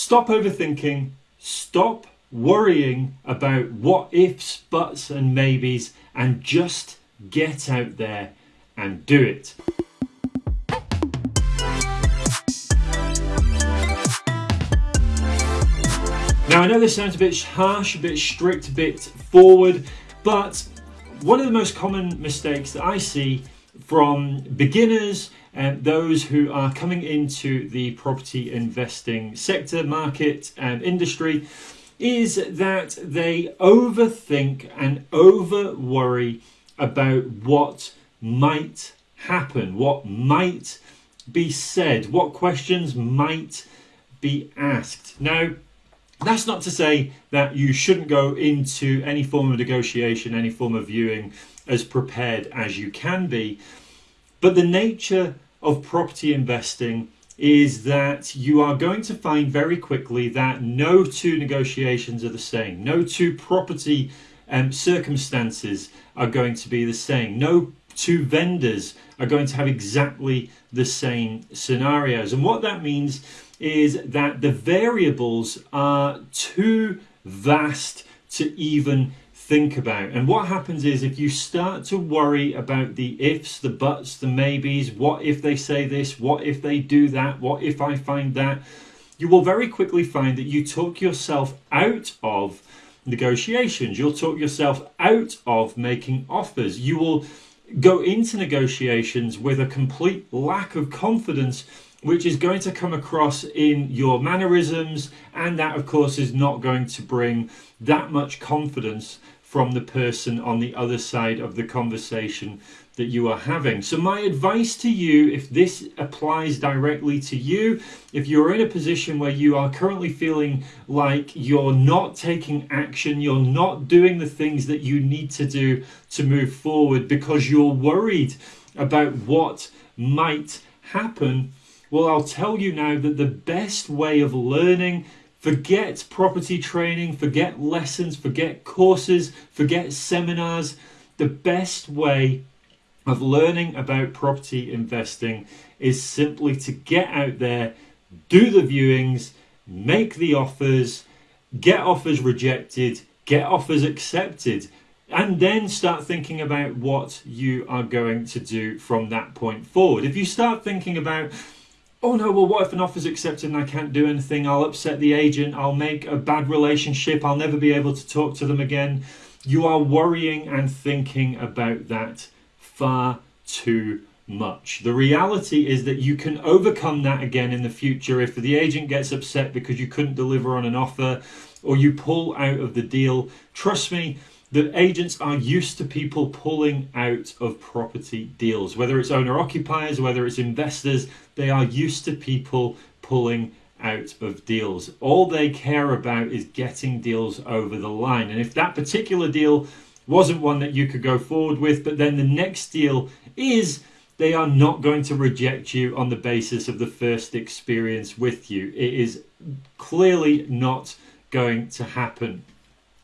Stop overthinking, stop worrying about what ifs, buts, and maybes, and just get out there and do it. Now, I know this sounds a bit harsh, a bit strict, a bit forward, but one of the most common mistakes that I see from beginners and those who are coming into the property investing sector, market, and industry is that they overthink and over worry about what might happen, what might be said, what questions might be asked. Now, that's not to say that you shouldn't go into any form of negotiation, any form of viewing as prepared as you can be, but the nature of property investing is that you are going to find very quickly that no two negotiations are the same. No two property um, circumstances are going to be the same. No two vendors are going to have exactly the same scenarios. And what that means is that the variables are too vast to even think about. And what happens is if you start to worry about the ifs, the buts, the maybes, what if they say this, what if they do that, what if I find that, you will very quickly find that you talk yourself out of negotiations. You'll talk yourself out of making offers. You will go into negotiations with a complete lack of confidence which is going to come across in your mannerisms and that of course is not going to bring that much confidence from the person on the other side of the conversation that you are having. So, my advice to you, if this applies directly to you, if you're in a position where you are currently feeling like you're not taking action, you're not doing the things that you need to do to move forward because you're worried about what might happen, well, I'll tell you now that the best way of learning Forget property training, forget lessons, forget courses, forget seminars. The best way of learning about property investing is simply to get out there, do the viewings, make the offers, get offers rejected, get offers accepted, and then start thinking about what you are going to do from that point forward. If you start thinking about oh no, well, what if an offer's accepted and I can't do anything? I'll upset the agent, I'll make a bad relationship, I'll never be able to talk to them again. You are worrying and thinking about that far too much. The reality is that you can overcome that again in the future if the agent gets upset because you couldn't deliver on an offer or you pull out of the deal. Trust me, the agents are used to people pulling out of property deals, whether it's owner occupiers, whether it's investors, they are used to people pulling out of deals. All they care about is getting deals over the line. And if that particular deal wasn't one that you could go forward with, but then the next deal is, they are not going to reject you on the basis of the first experience with you. It is clearly not going to happen.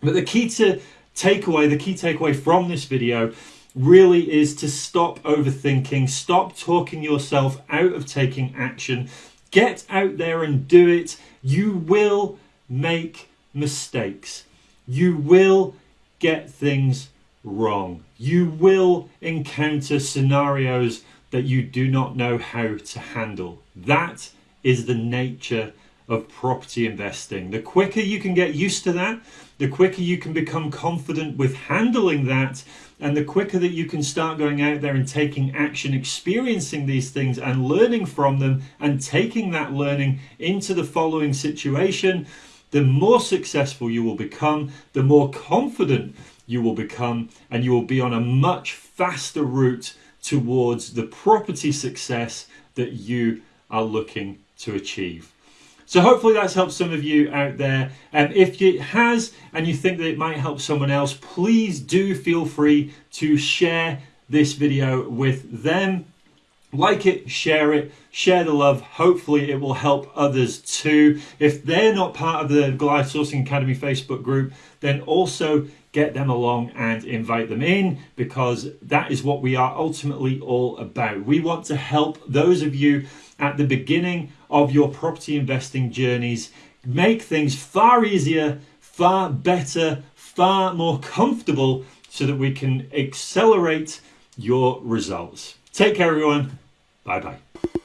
But the key to takeaway, the key takeaway from this video really is to stop overthinking, stop talking yourself out of taking action, get out there and do it. You will make mistakes. You will get things wrong. You will encounter scenarios that you do not know how to handle. That is the nature of property investing. The quicker you can get used to that, the quicker you can become confident with handling that, and the quicker that you can start going out there and taking action, experiencing these things and learning from them, and taking that learning into the following situation, the more successful you will become, the more confident you will become, and you will be on a much faster route towards the property success that you are looking to achieve. So hopefully that's helped some of you out there. And um, if it has and you think that it might help someone else, please do feel free to share this video with them. Like it, share it, share the love. Hopefully it will help others too. If they're not part of the Goliath Sourcing Academy Facebook group, then also get them along and invite them in because that is what we are ultimately all about. We want to help those of you at the beginning of your property investing journeys make things far easier, far better, far more comfortable so that we can accelerate your results. Take care, everyone. Bye bye.